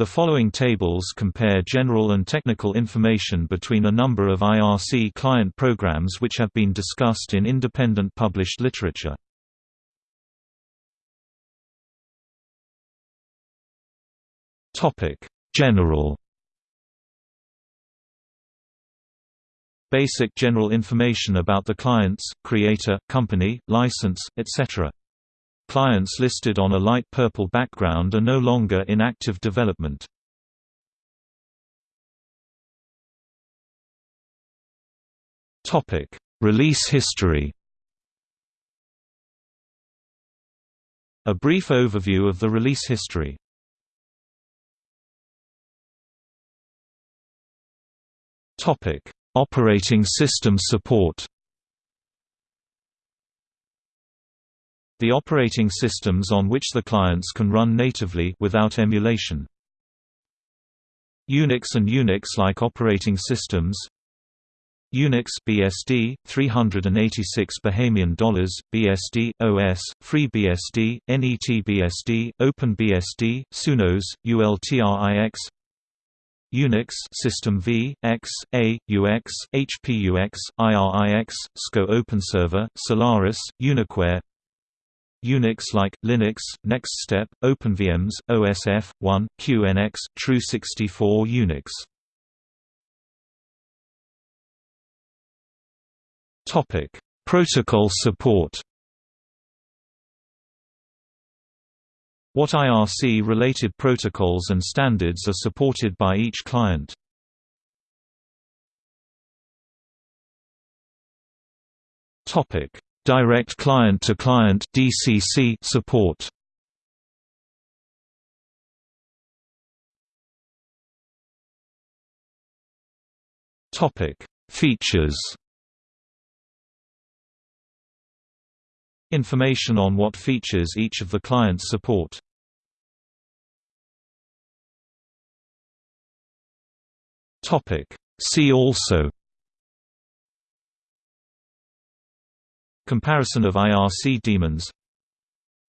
The following tables compare general and technical information between a number of IRC client programs which have been discussed in independent published literature. Topic: General Basic general information about the clients, creator, company, license, etc. Clients listed on a light purple background are no longer in active development. Topic: Release history. A brief overview of the release history. Topic: Operating system support. The operating systems on which the clients can run natively without emulation. Unix and Unix-like operating systems Unix BSD 386 Bahamian dollars BSD OS FreeBSD NETBSD OpenBSD Sunos ULTRIX Unix System V X A UX HPUX IRIX SCO OpenServer Solaris UnixWare Unix-like, Linux, NextStep, OpenVMs, OSF, 1, QNX, Tru64 Unix. Topic: Protocol support. What IRC-related protocols and standards are supported by each client? Topic: Direct client-to-client (DCC) support. Topic: Features. Information on what features each of the clients support. Topic: See also Comparison of IRC daemons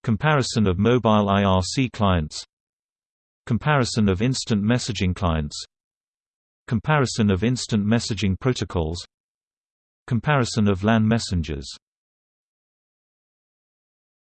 Comparison of mobile IRC clients. Comparison of instant messaging clients. Comparison of instant messaging protocols. Comparison of LAN messengers